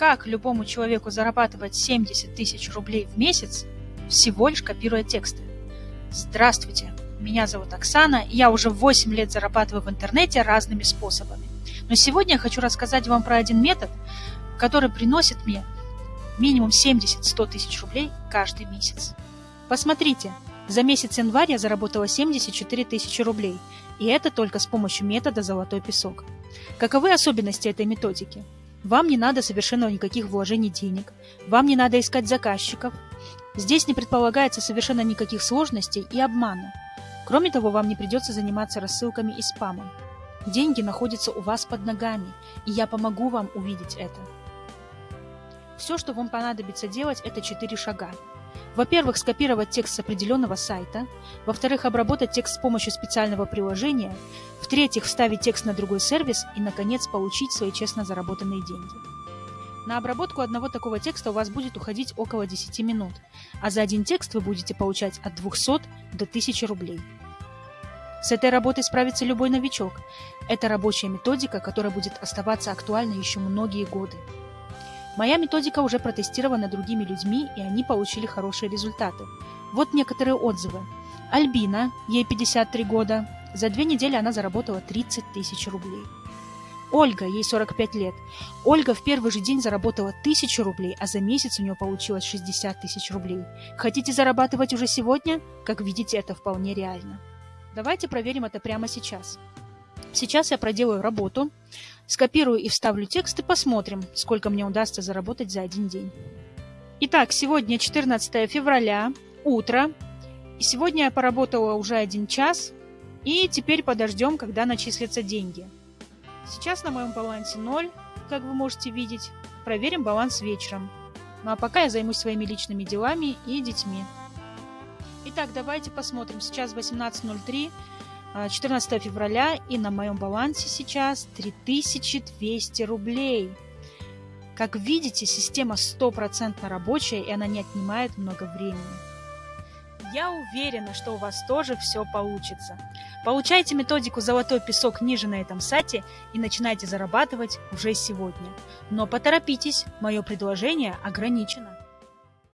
как любому человеку зарабатывать 70 тысяч рублей в месяц, всего лишь копируя тексты. Здравствуйте, меня зовут Оксана, и я уже 8 лет зарабатываю в интернете разными способами. Но сегодня я хочу рассказать вам про один метод, который приносит мне минимум 70-100 тысяч рублей каждый месяц. Посмотрите, за месяц январь я заработала 74 тысячи рублей, и это только с помощью метода «Золотой песок». Каковы особенности этой методики? Вам не надо совершенно никаких вложений денег, вам не надо искать заказчиков. Здесь не предполагается совершенно никаких сложностей и обмана. Кроме того, вам не придется заниматься рассылками и спамом. Деньги находятся у вас под ногами, и я помогу вам увидеть это. Все, что вам понадобится делать, это четыре шага. Во-первых, скопировать текст с определенного сайта. Во-вторых, обработать текст с помощью специального приложения. В-третьих, вставить текст на другой сервис. И, наконец, получить свои честно заработанные деньги. На обработку одного такого текста у вас будет уходить около 10 минут, а за один текст вы будете получать от 200 до 1000 рублей. С этой работой справится любой новичок. Это рабочая методика, которая будет оставаться актуальной еще многие годы. Моя методика уже протестирована другими людьми, и они получили хорошие результаты. Вот некоторые отзывы. Альбина, ей 53 года, за две недели она заработала 30 тысяч рублей. Ольга, ей 45 лет. Ольга в первый же день заработала 1000 рублей, а за месяц у нее получилось 60 тысяч рублей. Хотите зарабатывать уже сегодня? Как видите, это вполне реально. Давайте проверим это прямо сейчас. Сейчас я проделаю работу, скопирую и вставлю текст и посмотрим, сколько мне удастся заработать за один день. Итак, сегодня 14 февраля, утро. И сегодня я поработала уже один час. И теперь подождем, когда начислятся деньги. Сейчас на моем балансе 0, как вы можете видеть. Проверим баланс вечером. Ну а пока я займусь своими личными делами и детьми. Итак, давайте посмотрим. Сейчас 18.03. 14 а, февраля, и на моем балансе сейчас 3200 рублей. Как видите, система стопроцентно рабочая, и она не отнимает много времени. Я уверена, что у вас тоже все получится. Получайте методику «Золотой песок» ниже на этом сайте и начинайте зарабатывать уже сегодня. Но поторопитесь, мое предложение ограничено.